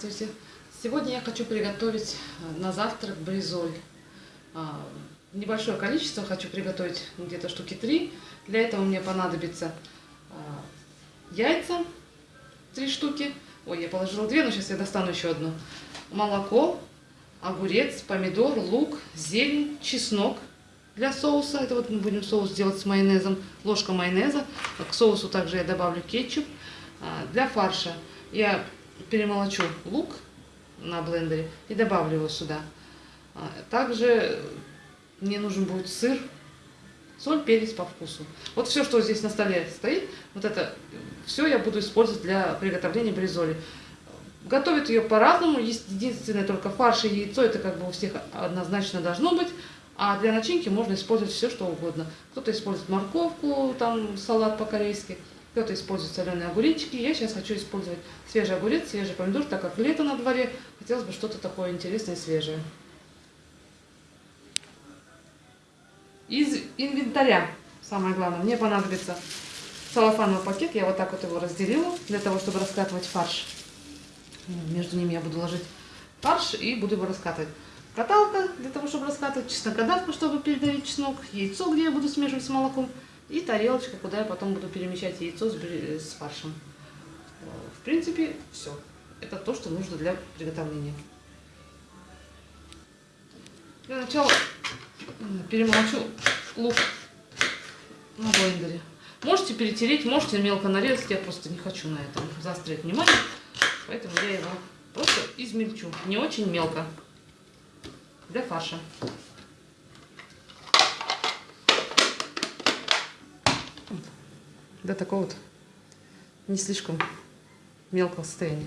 Здравствуйте! Сегодня я хочу приготовить э, на завтрак бризоль. А, Небольшое количество хочу приготовить, где-то штуки три. Для этого мне понадобится а, яйца, три штуки. Ой, я положила две, но сейчас я достану еще одну. Молоко, огурец, помидор, лук, зелень, чеснок для соуса. Это вот мы будем соус делать с майонезом. Ложка майонеза. К соусу также я добавлю кетчуп. А, Для фарша я перемолочу лук на блендере и добавлю его сюда. А, Также мне нужен будет сыр, соль, перец по вкусу. Вот все, что здесь на столе стоит, вот это все я буду использовать для приготовления бризоли. Готовят ее по-разному, единственное только фарш и яйцо, это как бы у всех однозначно должно быть. А для начинки можно использовать все, что угодно. Кто-то использует морковку, там салат по-корейски, кто-то использует соленые огуречки. Я сейчас хочу использовать свежий огурец, свежий помидор, так как лето на дворе, хотелось бы что-то такое интересное и свежее. Из инвентаря, самое главное, мне понадобится целлофановый пакет. Я вот так вот его разделила, для того, чтобы раскатывать фарш. Между ними я буду ложить фарш и буду его раскатывать. Каталка для того, чтобы раскатывать, чеснокодавка, чтобы передавить чеснок, яйцо, где я буду смешивать с молоком, и тарелочка, куда я потом буду перемещать яйцо с, бри- с фаршем. В принципе, все. Это то, что нужно для приготовления. Для начала перемолочу лук на блендере. Можете перетереть, можете мелко нарезать, я просто не хочу на этом заострять внимание, поэтому я его просто измельчу, не очень мелко, для фарша. До такого вот не слишком мелкого состояния.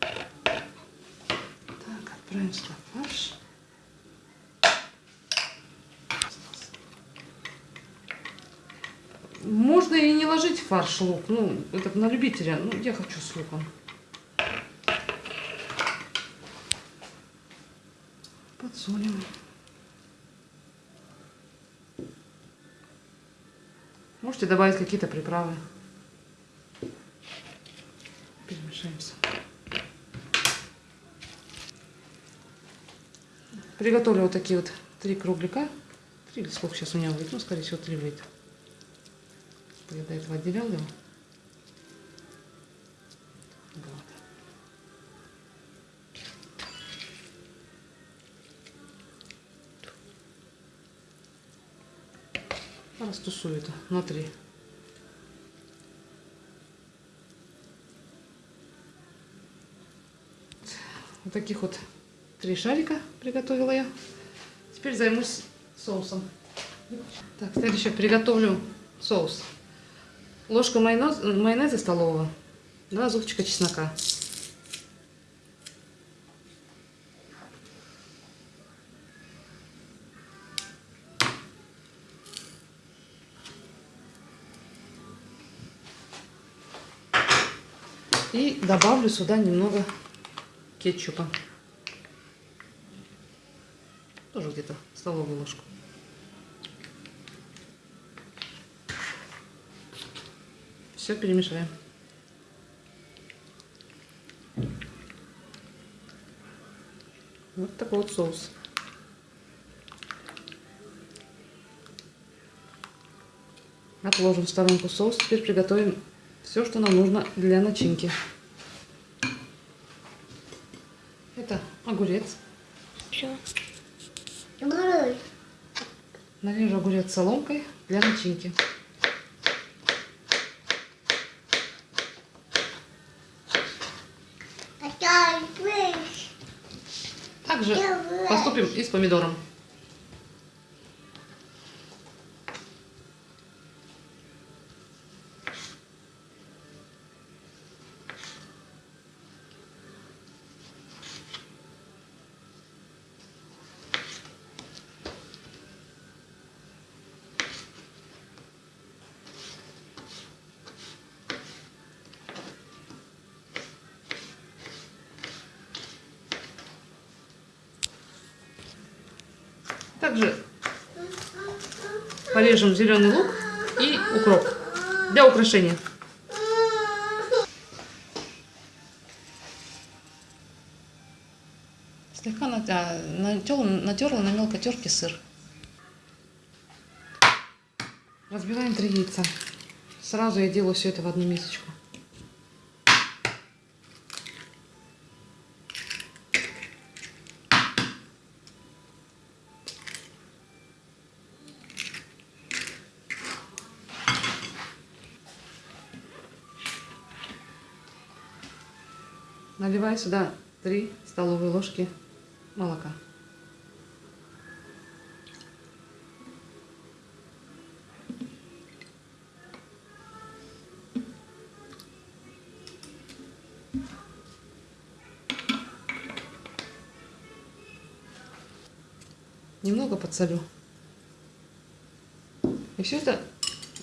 Так, отправим сюда фарш. Можно и не ложить фарш лук, ну, это на любителя, ну, я хочу с луком. Подсолим. Можете добавить какие-то приправы. Перемешаемся. Приготовлю вот такие вот три кругляка. Три или сколько сейчас у меня выйдет? Ну, скорее всего, три выйдет. Я до этого отделял его. Растусую это на три. Вот таких вот три шарика приготовила я. Теперь займусь соусом. Так, следующее приготовлю соус. Ложка майонез, майонеза столового, два зубчика чеснока. Добавлю сюда немного кетчупа. Тоже где-то столовую ложку. Все перемешаем. Вот такой вот соус. Отложим в сторонку соус. Теперь приготовим все, что нам нужно для начинки. Это огурец. Все. Нарежу огурец соломкой для начинки. Также поступим и с помидором. Также порежем зеленый лук и укроп для украшения. Слегка а, натёрла, натерла на мелкой терке сыр. Разбиваем три яйца. Сразу я делаю все это в одну мисочку. Наливаю сюда 3 столовые ложки молока. Немного подсолю. И все это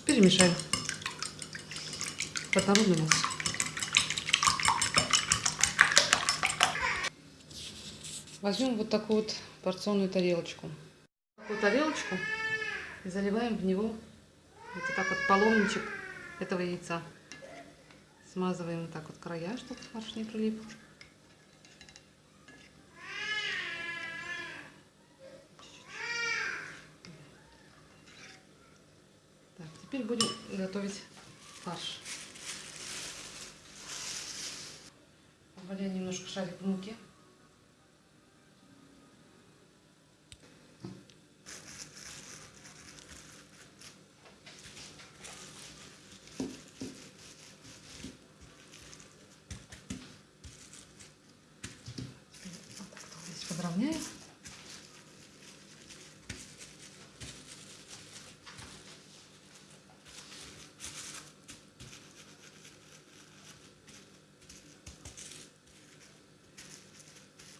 перемешаю в однородную Возьмем вот такую вот порционную тарелочку. Такую тарелочку и заливаем в него вот так вот половничек этого яйца. Смазываем вот так вот края, чтобы фарш не прилип. Так, теперь будем готовить фарш. Добавляем немножко шарик муки. Вот так вот здесь подровняю.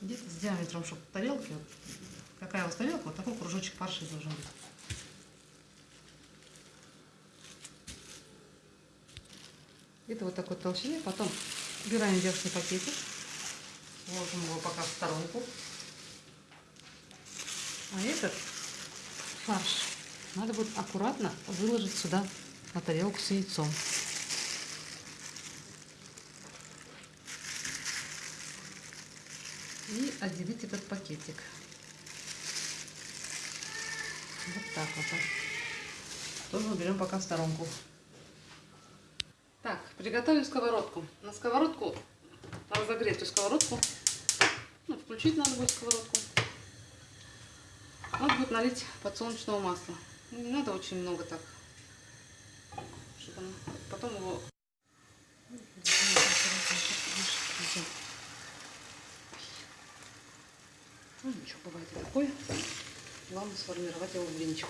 Где-то с диаметром, чтобы тарелки, вот, какая у вас тарелка, вот такой кружочек фарша должен быть. Где-то вот такой толщины. Потом убираем верхний пакетик. Ложим его пока в сторонку. А этот фарш надо будет аккуратно выложить сюда на тарелку с яйцом. И отделить этот пакетик. Вот так вот. Тоже уберем пока в сторонку. Так, приготовим сковородку. На сковородку, разогретую сковородку, ну, включить надо будет сковородку. Надо будет налить подсолнечного масла. Не надо очень много так, чтобы. Потом его... Ну, ничего, бывает и такое. Главное сформировать его в блинчик.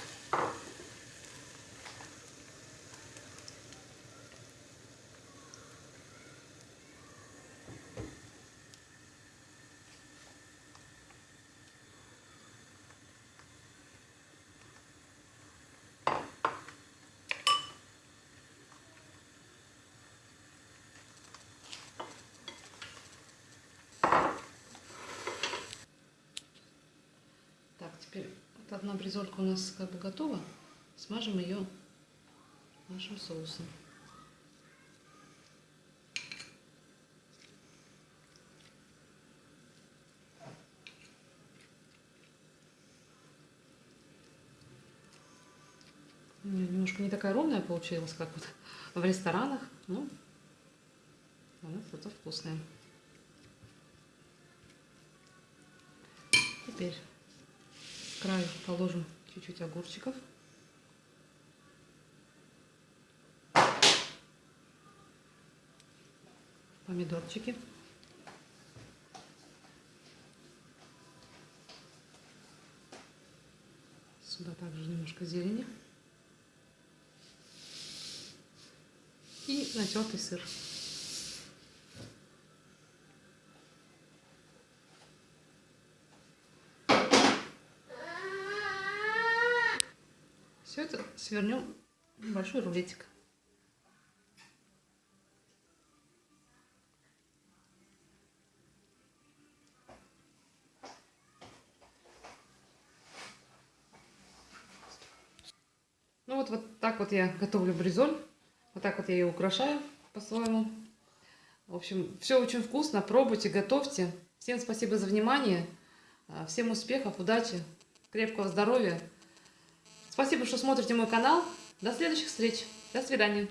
Так, теперь вот одна бризолька у нас как бы готова. Смажем ее нашим соусом. Немножко не такая ровная получилась, как вот в ресторанах. Ну, она зато вкусная. Теперь к краю положим чуть-чуть огурчиков. Помидорчики. Сюда также немножко зелени. И натертый сыр. свернем большой рулетик. Ну вот, вот так вот я готовлю бризоль. Вот так вот я ее украшаю по-своему. В общем, все очень вкусно. Пробуйте, готовьте. Всем спасибо за внимание. Всем успехов, удачи, крепкого здоровья. Спасибо, что смотрите мой канал. До следующих встреч. До свидания.